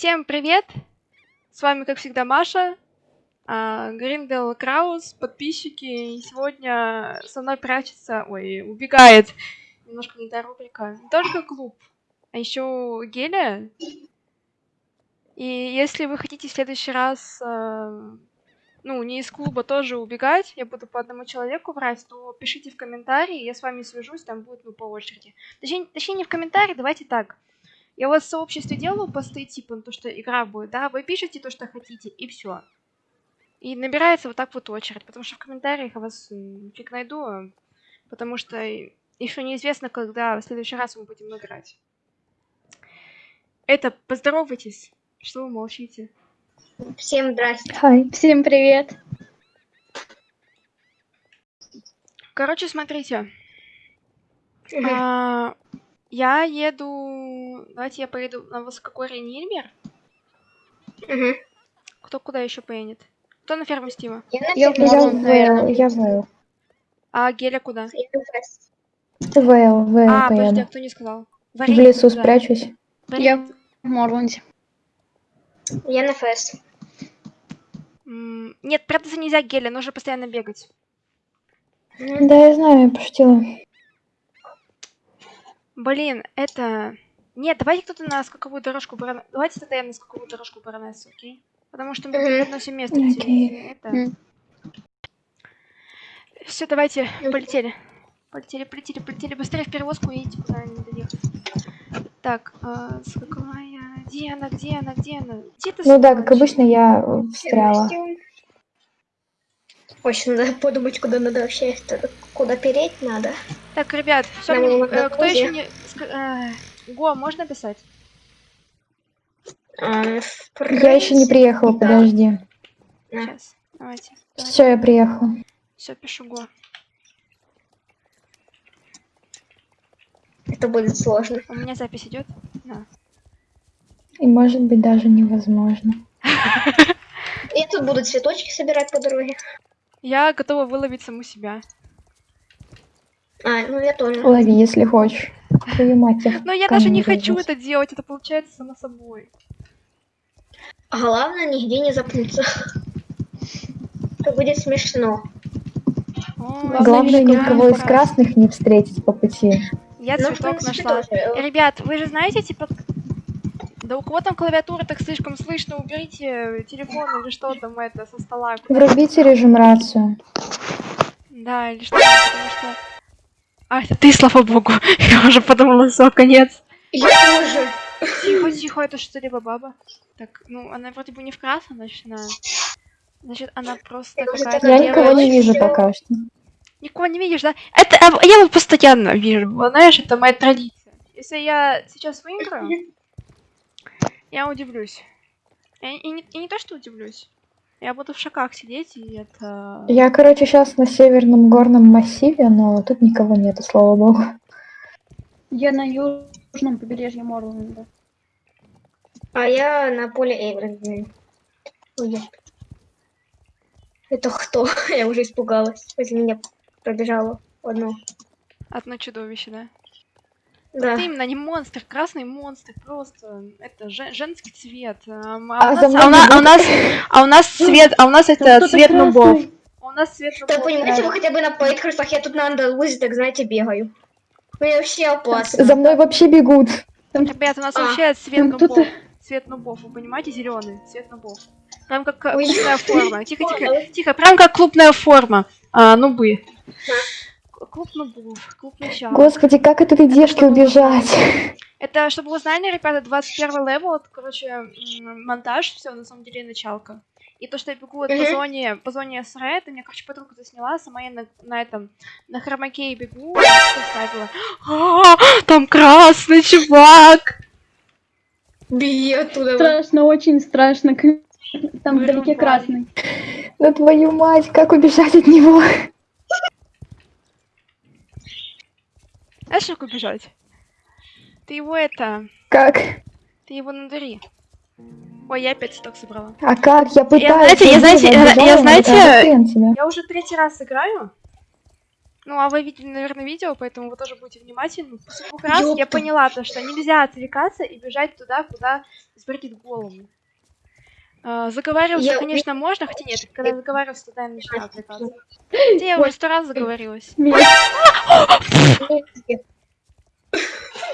Всем привет! С вами, как всегда, Маша, а, Гриндел Краус, подписчики. И сегодня со мной прячется, ой, убегает. Немножко не та рубрика. Не только клуб, а еще Геля. И если вы хотите в следующий раз, а, ну, не из клуба тоже убегать, я буду по одному человеку врать, то пишите в комментарии, я с вами свяжусь, там будет, ну, по очереди. Точнее, точнее не в комментарии, давайте так. Я у вас в сообществе делаю посты, типа, ну, то, что игра будет, да, вы пишете то, что хотите, и все. И набирается вот так вот очередь, потому что в комментариях я вас фиг найду, а, потому что еще неизвестно, когда в следующий раз мы будем играть. Это, поздоровайтесь, что вы молчите. Всем здрасте. Хай. Всем привет. Короче, смотрите. А, я еду... Давайте я поеду на высокогорье Нильмер. Угу. Кто куда еще поедет? Кто на ферму Стива? Я на Я, я, в, я в, А Геля куда? Я на фест. в, в А, подожди, а кто не сказал? В Варенье лесу куда? спрячусь. Варенье Я в Морланде. Я на фест. М, Нет, прятаться нельзя, Геля, нужно постоянно бегать. Да, я знаю, я пошутила. Блин, это... Нет, давайте кто-то на скаковую дорожку барона... Давайте тогда я на скаковую дорожку баронессу, окей? Потому что мы в одно. Окей. Это... Все, давайте, полетели. Полетели, полетели, полетели. Быстрее в перевозку едете, куда не доехать. Так, а, скаковая... Где она, где она, где она? Где ты, Ну да, как обычно, я э, встряла. Очень надо подумать, куда надо вообще, куда переть надо. Так, ребят, все, Нам надо кто еще не... э, Го, можно писать? А, в Я еще не приехала, да. подожди. Сейчас, давайте. Все, я приехала. Все, пишу Го. Это будет сложно. У меня запись идет? Да. И может быть даже невозможно. Я тут буду цветочки собирать по дороге. Я готова выловить саму себя. А, ну я тоже. Лови, если хочешь. Твою мать, я Но я даже не хочу это делать, это получается само собой. А главное, нигде не запнуться. Это будет смешно. Главное, никого из красных не встретить по пути. Я Ну, цветок нашла. Ребят, вы же знаете, типа... Да у кого там клавиатура так слишком слышно, уберите телефон или что там это со стола. Врубите режим рацию. Да, или что, потому что... А, это ты, слава богу. Я уже подумала, все, конец. Я тоже. Тихо, тихо, это что, либо баба? Так, ну, она вроде бы не в красном, значит, она... Значит, она просто уже какая-то такая Я никого не вижу пока что. Никого не видишь, да? Это а, я вот постоянно вижу, знаешь, это моя традиция. Если я сейчас выиграю, я удивлюсь. И, и не, и не то, что удивлюсь. Я буду в шоках сидеть, и это... Я, короче, сейчас на северном горном массиве, но тут никого нету, слава богу. Я на южном побережье Морланда. А я на поле я- Это кто? Я уже испугалась. Возле меня пробежало одно. Одно чудовище, да? Да. Это именно не монстр, красный монстр, просто это же- женский цвет. А, у нас, мной а, у на- не а у нас, а у нас цвет, а у нас это цвет нубов. А у нас цвет Так, нубов. понимаете, вы хотя бы на Пейткерсах, я тут на Андалузе, так знаете, бегаю. Мне вообще опасно. За мной вообще бегут. Ребят, у нас А, вообще цвет там нубов. Цвет нубов, вы понимаете, зеленый цвет нубов. Прям как э, клубная форма. Тихо, тихо, тихо, прям как клубная форма. А, нубы. К- Клуб нубов, клуб начала. Господи, как от этой девки убежать? Это, чтобы вы знали, ребята, 21 level, это, короче, монтаж, все, на самом деле, началка. И то, что я бегу вот по Мгм. зоне, по зоне СР, это мне, короче, подруга засняла, сама я на, на этом, на хромаке бегу, и ставила. А, там красный чувак! Беги оттуда. Страшно, очень страшно. Там вдалеке красный. Да твою мать, как убежать от него? Знаешь, как убежать? Ты его это, Как? ты его надури. Ой, я опять цветок собрала. А как? Я пытаюсь. знаете, я, знаете, я- убежала, я, знаете. Я уже третий раз играю. Ну, а вы видели, наверное, видео, поэтому вы тоже будете внимательны. Двух раз я поняла то, что нельзя отвлекаться и бежать туда, куда взбредит голову. А, заговариваться, Я- конечно, можно, хотя нет, когда заговариваться, тогда я начинаю отвлекаться. Хотя я уже сто раз заговорилась. Меня-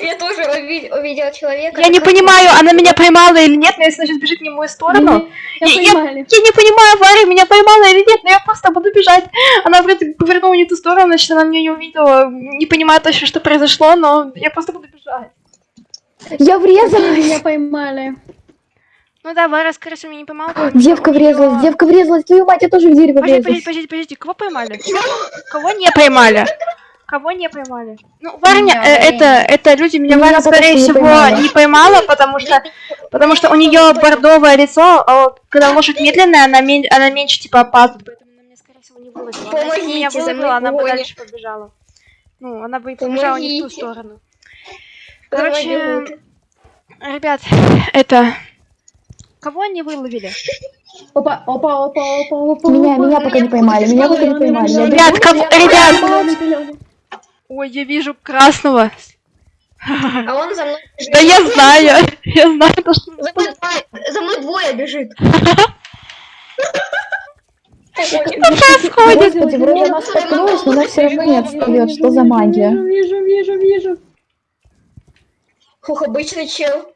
Я тоже уви- увидела человека. Я не понимаю, она меня поймала или нет, но если она сейчас бежит не в мою сторону, Я Я- поймали. Я не понимаю, Варя меня поймала или нет, но я просто буду бежать. Она вроде повернула не ту сторону, значит, она меня не увидела. Не понимаю точно, что произошло, но я просто буду бежать. Я Меня врезалась! поймали. Ну да, Варя, скорее всего, меня не что Девка врезалась, девка врезалась, твою мать, я тоже в дерево Подожди, подожди, врезалась. подожди, подожди, кого поймали? Кого не поймали? Кого не поймали? Ну, Варя, Меня, э, это, это люди, меня Меня Варя, скорее всего, поймала. не поймала, потому что, потому что у нее бордовое лицо, а когда лошадь медленная, она, мен- она меньше, типа, опаздывает, поэтому она меня, скорее всего, не выловила. Она, если бы меня Помогите, за мной выловила, она бы дальше побежала. Ну, она бы побежала не в ту Помогите. сторону. Давай, Короче, ребят, это... Кого они выловили? Опа, опа, опа, опа, опа. Меня, опа. меня пока не поймали, меня пока не поймали. Ребят, кого- я- ребят! Ой, я вижу красного. А он за мной бежит. Да я знаю, я знаю то, что... За мной двое, за мной двое бежит. происходит? Господи, вроде она споткнулась, но она все равно не отстает. Что за магия? Вижу, вижу, вижу, вижу. Хух, обычный чел.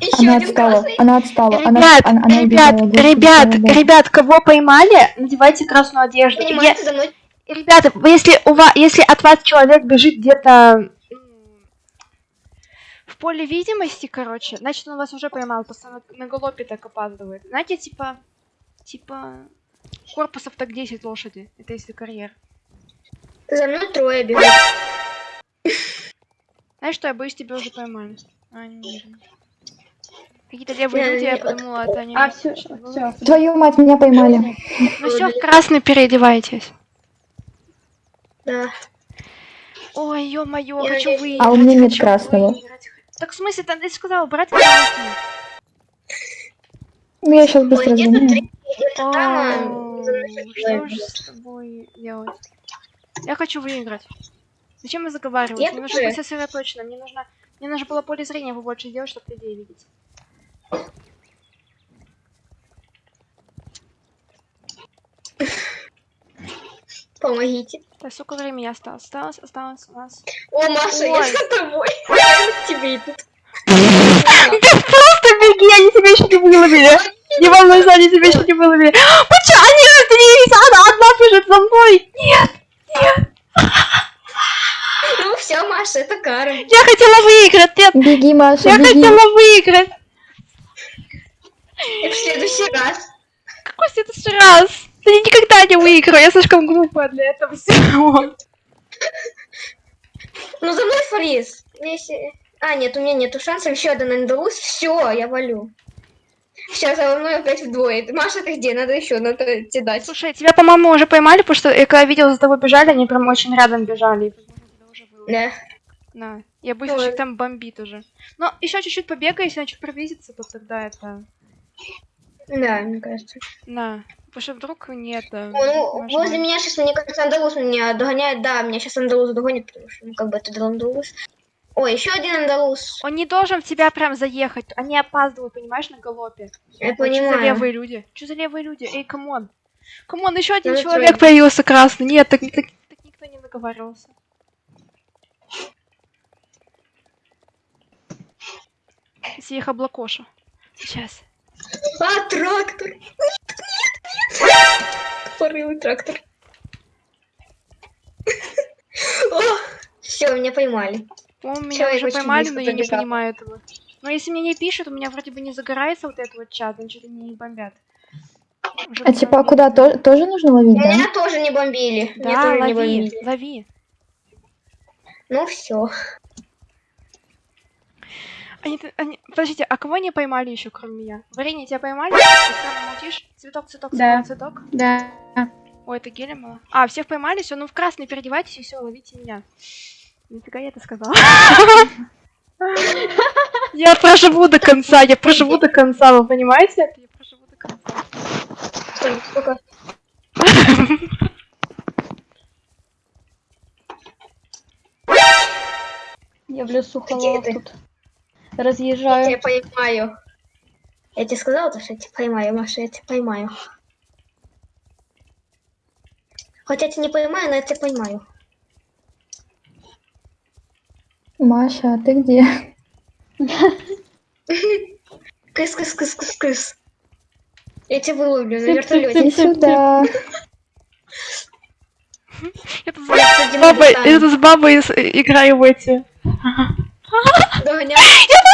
Еще Она один отстала, красный. она отстала, она, Ребят, она, она ребят, убежала, господи, ребят, богу. ребят, кого поймали, надевайте красную одежду. Я- Понимаете, за мной Ребята, если у вас, если от вас человек бежит где-то в поле видимости, короче, значит он вас уже поймал, просто на, галопе так опаздывает. Знаете, типа, типа корпусов так 10 лошади. Это если карьер. за мной трое бегут. Знаешь что, я боюсь, тебя уже поймали. А, не верно. Какие-то левые Я- люди, я я- подумала, это они. А, все, все. Твою мать, меня поймали. Ну все, в красный переодевайтесь. Да. Ой, ё-моё, Я хочу выиграть. А у меня нет красного. выиграть. Так в смысле, там ты сказала, брать красный. Ну, я сейчас быстро там, а, Что же с тобой делать? Я хочу выиграть. Зачем я заговаривать? Я Мне нужно быть сосредоточенным. Мне нужно, мне нужно было поле зрения побольше сделать, чтобы людей видеть. Помогите. Так, сколько времени осталось? Осталось, осталось у нас. О, Маша, я Ой. за тобой. Я тебе иду. Ты просто беги, они тебя еще не выловили. Не волнуйся, они тебя еще не выловили. Почему? Они разделились, она одна бежит за мной. Нет, Ну все, Маша, это кара. я хотела выиграть, нет, Беги, Маша, я беги. хотела выиграть. И в следующий раз. Какой следующий раз? Да я никогда не выиграю, я слишком глупая для этого всего. Ну за мной фриз. Если... А, нет, у меня нету шансов. Еще один андалус. Все, я валю. Сейчас за мной опять вдвое. Маша, ты где? Надо еще, надо тебе дать. Слушай, тебя, по-моему, уже поймали, потому что я когда видела, за тобой бежали, они прям очень рядом бежали. Да. Да. Я что там бомбит уже. Но еще чуть-чуть побегай, если он чуть приблизится, то тогда это... Да, мне кажется. На. Потому что вдруг нет. ну, можно- возле меня сейчас, мне кажется, андалус меня догоняет. Да, меня сейчас андалус догонит, потому что, ну, как бы это андалус. Ой, еще один андалус. Он не должен в тебя прям заехать. Они опаздывают, понимаешь, на галопе. Я Ой, Что за понимаю. левые люди? Что за левые люди? Эй, come on. Come on, еще один Ну, человек трое. появился красный. Нет, так, так- так никто не договаривался. Их облакошу. Сейчас. А, трактор. Нет, нет, нет. Порывый трактор. Все, меня поймали. По-моему, меня уже поймали, но я не понимаю этого. Но если мне не пишут, у меня вроде бы не загорается вот этот вот чат, значит они не бомбят. Уже А типа, а куда? То- тоже нужно ловить, да? Меня тоже не бомбили. меня Да, не лови, бомбили. лови. Ну все. Они, они- Подождите, а кого не поймали еще, кроме меня? Варенье, тебя поймали? Ты прямо молчишь? Цветок, цветок, Да. цветок, цветок. Да. Ой, это геля мало. А, всех поймали, все, ну в красный переодевайтесь и все, ловите меня. Нифига я это сказала. Я проживу до конца, я проживу до конца, вы понимаете? Я проживу до конца. Сколько? Я в лесу Где холодов тут. Я тебя поймаю. Я тебе сказала, то, что я тебя поймаю, Маша, я тебя поймаю. Хотя я тебя не поймаю, но я тебя поймаю. Маша, а ты где? Кыс, кыс, кыс, кыс, кыс. Я тебя выловлю на вертолете. Иди сюда. Я тут с бабой, тут с бабой играю в эти. Догоняй.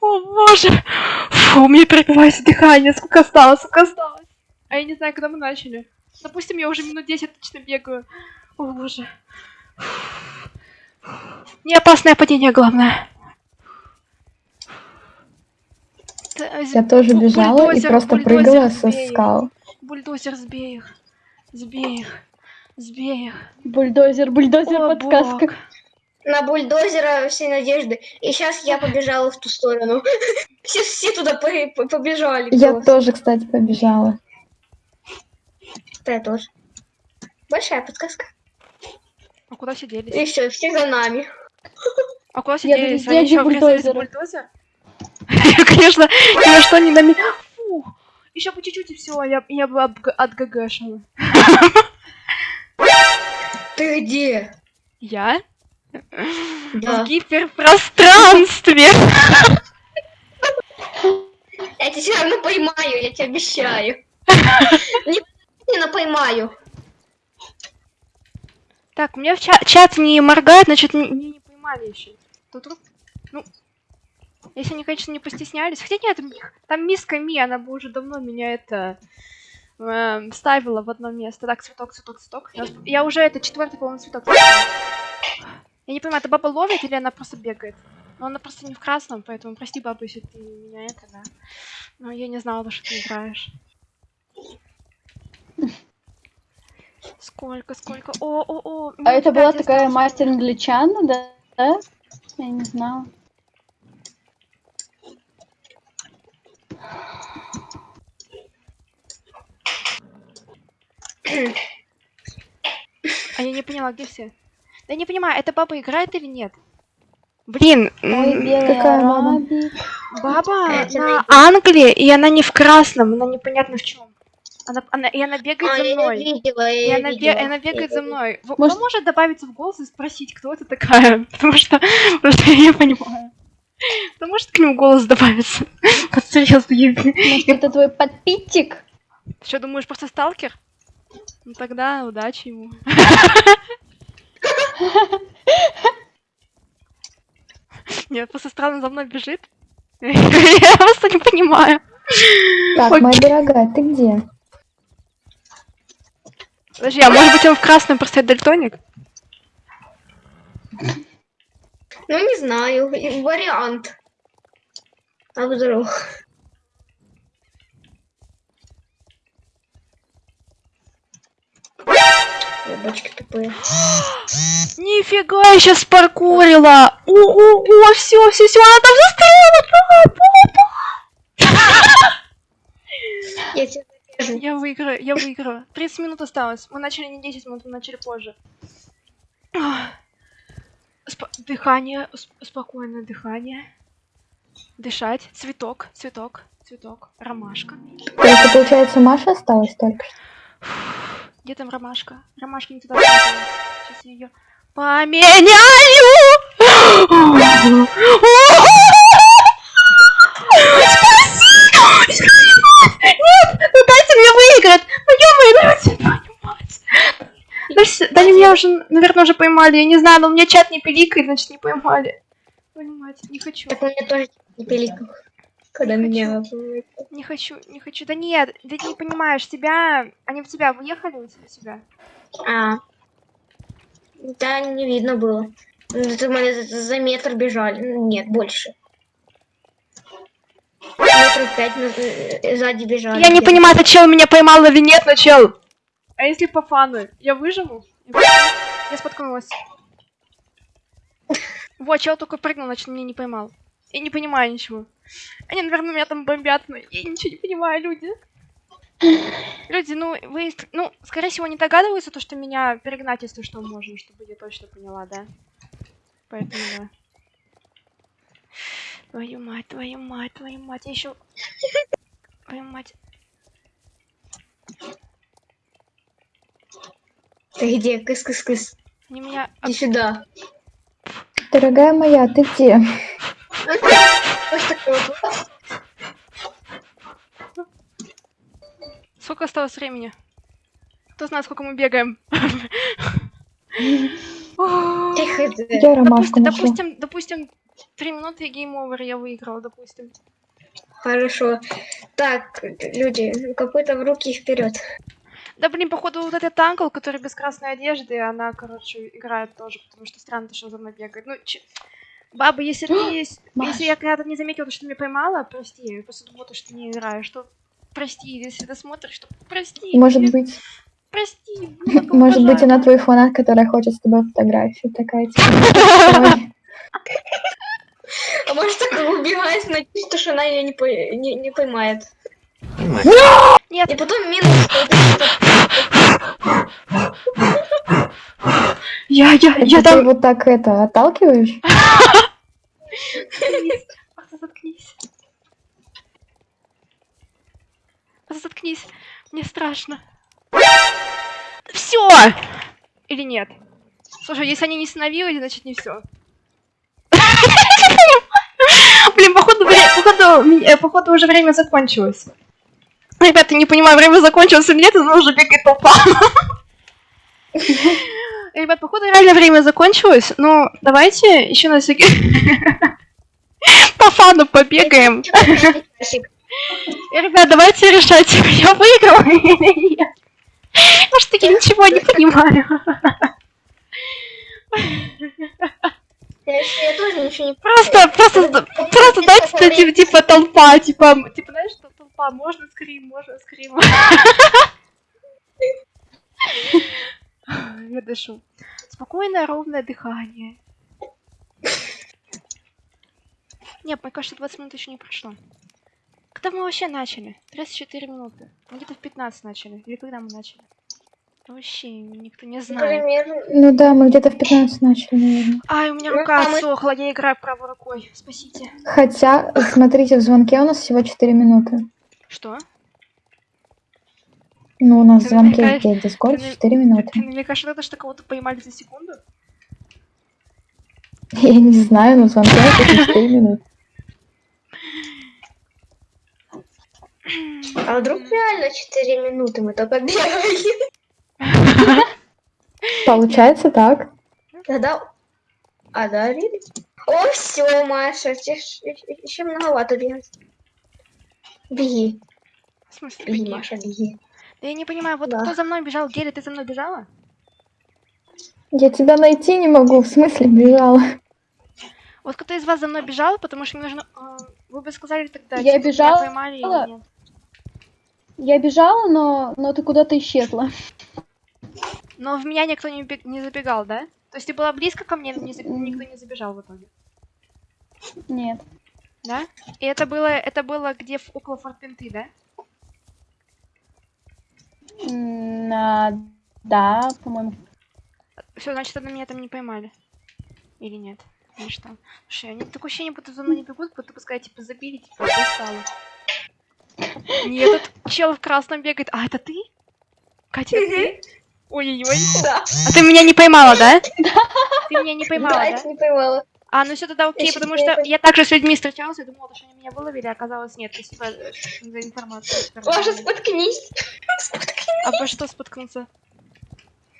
О боже! Фу, у меня перебивается дыхание. Сколько осталось, сколько осталось? А я не знаю, когда мы начали. Допустим, я уже минут 10 точно бегаю. О боже. Не опасное падение, главное. Я тоже бежала и бульдозер, просто бульдозер, прыгала со скал. Бульдозер, сбей их. Сбей их. Сбей их. Бульдозер, бульдозер, О, подсказка. бог. На бульдозера все надежды. И сейчас я побежала в ту сторону. Все, все туда по- по- побежали. Я просто. тоже, кстати, побежала. Да, я тоже. Большая подсказка. А куда все делись? И все, все за нами. А куда все Я делись? Они еще бульдозер? Конечно, ни на что не нами... Фу! Еще по чуть-чуть и все, я, я бы отг- отгагашила. Ты где? Я? Да. В гиперпространстве! Я тебя все равно поймаю, я тебе обещаю. Не, не, но поймаю. Так, у меня в ча- чат не моргает, значит, меня не поймали еще. Тут Ну, если они, конечно, не постеснялись. Хотя нет, там миска Ми, она бы уже давно меня это эм, ставила в одно место. Так, цветок, цветок, цветок. Я, уже это четвертый, по-моему, цветок. Я не понимаю, это баба ловит или она просто бегает? Но она просто не в красном, поэтому прости, баба, если ты меня это, да. Но я не знала, что ты играешь. Сколько, сколько? О, о, о. А это была такая мастер англичана, да? Да? Я не знала. А я не поняла, где все? Да я не понимаю, эта баба играет или нет? Блин, Ой, какая баба? арабик. баба Я тебя на. Англии, и она не в красном, она непонятно в чем. Она, она, и она бегает А, за я мной. её видела, И я она, бе- видела. она бегает Я за мной. Может- Кто может добавиться в голос и спросить, кто это такая? Потому что, что я не понимаю. Кто может к нему голос добавиться? Вот серьезно, я... Может, это твой подпитчик? Ты что, думаешь, просто сталкер? Ну тогда удачи ему. Нет, просто странно за мной бежит. Я просто не понимаю. Так, моя дорогая, ты где? Подожди, а может быть он в красном просто дальтоник? Ну, не знаю, вариант. А вдруг? Ой, Бочки тупые. Нифига, я сейчас паркурила! Ого, все, все, все, она там застряла! Я тебя. Я выиграю, я выиграю. 30 минут осталось. Мы начали не 10 минут, мы начали позже. Дыхание, спокойное дыхание. Дышать. Цветок, цветок, цветок. Ромашка. Получается, Маша осталась только что? Где там ромашка? Ромашка не туда. Сейчас я ее поменяю! Нет! Ну дайте мне выиграть! Ну твою мать! Да, меня уже, наверное, уже поймали. Я не знаю, но у меня чат не пиликает, значит не поймали. Мать, не хочу. Так у меня тоже не пиликал. Когда Не меня... Не хочу, не хочу. Да нет, ты не понимаешь, тебя... Они в тебя выехали у тебя? себя? А. Да, не видно было. Мы за- метр бежали. Нет, больше. Метров пять э, сзади бежали. Я не понимаю, это чел меня поймал или нет, но чел. А если по фану? Я выживу? Я выживу? Я споткнулась. Вот, чел только прыгнул, значит, меня не поймал. Я не понимаю ничего. Они, наверное, меня там бомбят, но я ничего не понимаю, люди. Люди, ну, вы, ну, скорее всего, не догадываются, то, что меня перегнать, если что, можно, чтобы я точно поняла, да? Поэтому, да. Твою мать, твою мать, твою мать, я еще... Твою мать. Ты где? Кыс-кыс-кыс. Они меня... Иди сюда. Дорогая моя, ты где? Вот такой вот. Сколько осталось времени? Кто знает, сколько мы бегаем? Я ромашку Допустим, допустим, три минуты game over я выиграл, допустим. Хорошо. Так, люди, какой-то в руки вперед. Да блин, походу вот этот анкл, который без красной одежды, она, короче, играет тоже, потому что странно, то, что за мной бегает. Ну, че... Баба, если ты есть... Если я когда-то не заметила, что ты меня поймала, прости, я просто думала, то, что ты не играешь, что... Прости, если ты смотришь, что... Прости, Может блин, быть, Прости. может быть, она твой фанат, которая хочет с тобой фотографию. Такая типа. «Ой, А может так убегает, надеюсь, что она ее не, по- не, не поймает. Нет, И потом минус. я, я, Это ты вот так это отталкиваешь? Заткнись. Заткнись. Мне страшно. Все! Или нет? Слушай, если они не остановились, значит не все. Блин, походу, вре- походу, э, походу уже время закончилось. Ребята, не понимаю, время закончилось или нет, но уже бегает толпа. Ребят, походу реально время закончилось. Ну, давайте еще на всякий... По фану побегаем. Ребят, давайте решать, я выиграла или нет. Что я ничего не понимаю. Я, я тоже ничего не Просто, просто, просто дайте типа, типа толпа, типа, типа, знаешь, что толпа, можно скрим, можно скрим. Я дышу. Спокойное, ровное дыхание. Нет, мне кажется, 20 минут еще не прошло. Когда мы вообще начали? 34 минуты. Мы где-то в 15 начали. Или когда мы начали? Вообще никто не знает. Примерно. Ну да, мы где-то в 15 начали, наверное. Ай, у меня Ну, рука мы- отсохла, я играю правой рукой. Спасите. Хотя, смотрите, в звонке у нас всего 4 минуты. Что? Ну, у нас Ты звонке намекаешь- ты на- 4 минуты. Ты намекаешь на то, что кого-то поймали за секунду? Я не знаю, но звонке написано 4 минуты. А вдруг реально 4 минуты мы только бегали? Получается так. Тогда... А, да? О, все, Маша, еще многовато бегать. Беги, В смысле, беги, беги? Маша, беги. Да я не понимаю, вот Да. кто за мной бежал? Гели, ты за мной бежала? Я тебя найти не могу, в смысле бежала. Вот кто из вас за мной бежал, потому что мне нужно... а, Вы бы сказали тогда, Я типа, бежала. меня поймали или нет? Я бежала, но, но ты куда-то исчезла. Но в меня никто не, бег- не забегал, да? То есть ты была близко ко мне, но не никто не забежал в итоге, Нет. да? И это было, это было где в, около Фортпинты, да? А, да, по-моему. Все, значит, тогда меня там не поймали. Или нет? Или что? Слушай, они такое ощущение, будто за мной не бегут, будто сказать, типа, забили, типа, достало. Нет, этот чел в красном бегает. А, это ты? Катя, это ты? Ой-ой-ой. Да, А ты меня не поймала, да? Ты меня не да, поймала, да? это не поймала. А, ну все тогда окей, Я потому что я также с людьми встречалась, я думала, что они меня выловили, а оказалось нет. Спасибо э, за информацию. Маша, споткнись. Обо что споткнуться?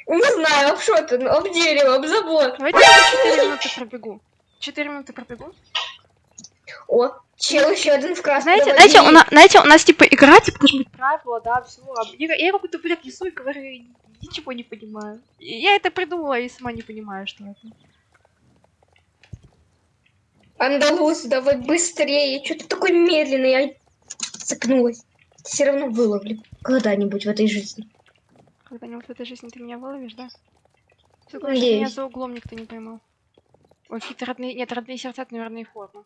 Не знаю, об что ты, ну, об дерево, об забор. Давайте я 4 минуты пробегу. 4 минуты пробегу. О, чел еще один в красном. Знаете, знаете, у нас, знаете, у нас типа игра, типа должны быть правила, да, все. Я, я какой-то бред несу и говорю, ничего не понимаю. Я это придумала и сама не понимаю, что это. Андалус, давай быстрее. Что ты такой медленный? Я цепнулась. Все равно выловлю. Когда-нибудь в этой жизни. Когда-нибудь в этой жизни ты меня выловишь, да? Надеюсь. меня за углом никто не поймал. Ой, какие-то родные... Нет, родные сердца, это, наверное, форма.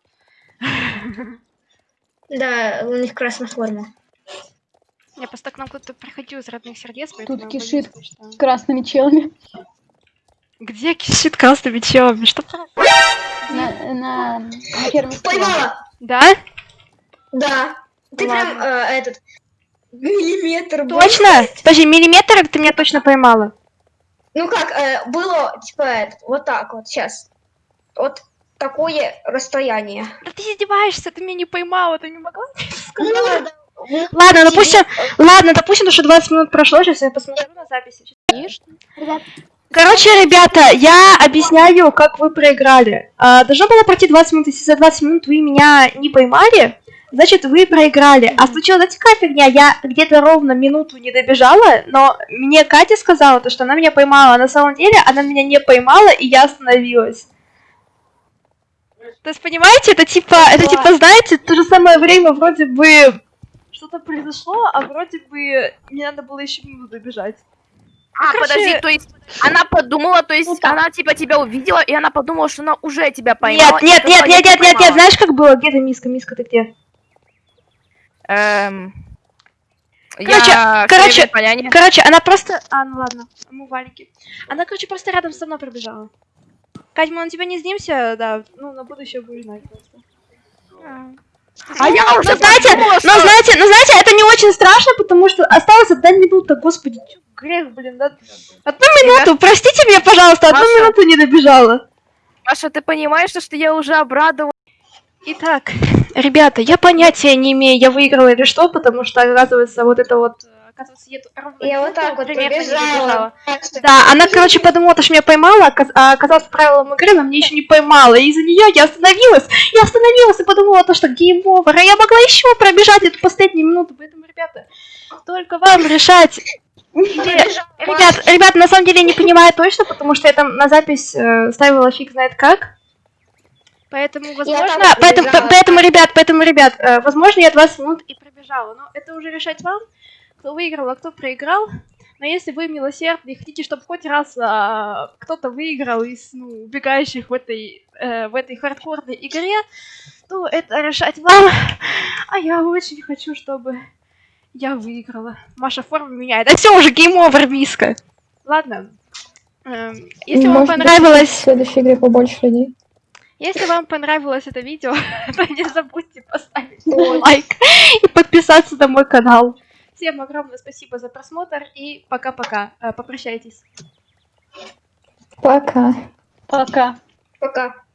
Да, у них красная форма. Я просто к нам кто-то приходил из родных сердец, поэтому... Тут кишит. красными челами. Где кишит красными челами? Что про- На, на, на скала. Поймала! Да? Да. Ты прям Ладно. э, этот миллиметр. был. Точно? Подожди, миллиметр ты меня точно поймала. Ну как, э, было типа это, вот так вот сейчас. Вот такое расстояние. Да ты издеваешься, ты меня не поймала, ты не могла? Ну, да. Ну, Ладно, допустим, ладно, допустим, что 20 минут прошло, сейчас я посмотрю на записи. Конечно. Короче, ребята, я объясняю, как вы проиграли. А, должно было пройти 20 минут, если за 20 минут вы меня не поймали, значит, вы проиграли. А случилась, какая фигня? Я где-то ровно минуту не добежала, но мне Катя сказала, то, что она меня поймала. А на самом деле она меня не поймала, и я остановилась. То есть, понимаете, это типа, это типа, знаете, то же самое время вроде бы что-то произошло, а вроде бы мне надо было еще минуту добежать. А, короче- подожди, то есть она подумала, то есть Ну она типа тебя увидела, и она подумала, что она уже тебя поймала. Нет, нет, нет, «Я нет, нет, нет, нет, поймала». знаешь, как было? Где ты, Миска? Миска, ты где? Эм, Короче, я короче. Короче, она просто... А, ну ладно, мы валики. Она, короче, просто рядом со мной пробежала. Кать, мы на тебя не снимся, да, ну, на будущее будешь знать просто. А я уже Ну, знаете, подумала, ну, знаете, ну, знаете, это не очень страшно, потому что осталось одна минута, господи, грех, блин, да? Одну минуту, простите меня, пожалуйста, одну Маша. минуту не добежала. Маша, ты понимаешь, что я уже обрадовалась? Итак, ребята, я понятия не имею, я выиграла или что, потому что, оказывается, вот это вот... Оказывается, я, тут ровно Я вот так вот что- Да, она, короче, подумала, что меня поймала, а оказалось по правилам игры, но мне еще не поймала. И из-за нее я остановилась. Я остановилась и подумала, то, что game over. А я могла еще пробежать эту последнюю минуту. Поэтому, ребята, только вам решать. Ребят, ребят, на самом деле я не понимаю точно, потому что я там на запись э, ставила фиг знает как. Поэтому, возможно, поэтому, поэтому, ребят, поэтому, ребят, э, возможно, я 20 минут и пробежала. Но это уже решать вам, кто выиграл, а кто проиграл. Но если вы милосердны и хотите, чтобы хоть раз а, кто-то выиграл из ну, убегающих в этой, э, в этой хардкорной игре, то это решать вам. А я очень хочу, чтобы я выиграла. Маша форму меняет. А все уже game over, миска. Ладно. Эм, Если вам Может быть, понравилось... в следующей игре побольше людей. Если вам понравилось это видео, то не забудьте поставить лайк и подписаться на мой канал. Всем огромное спасибо за просмотр и пока-пока. Э, Попрощайтесь. Пока. Пока. Пока.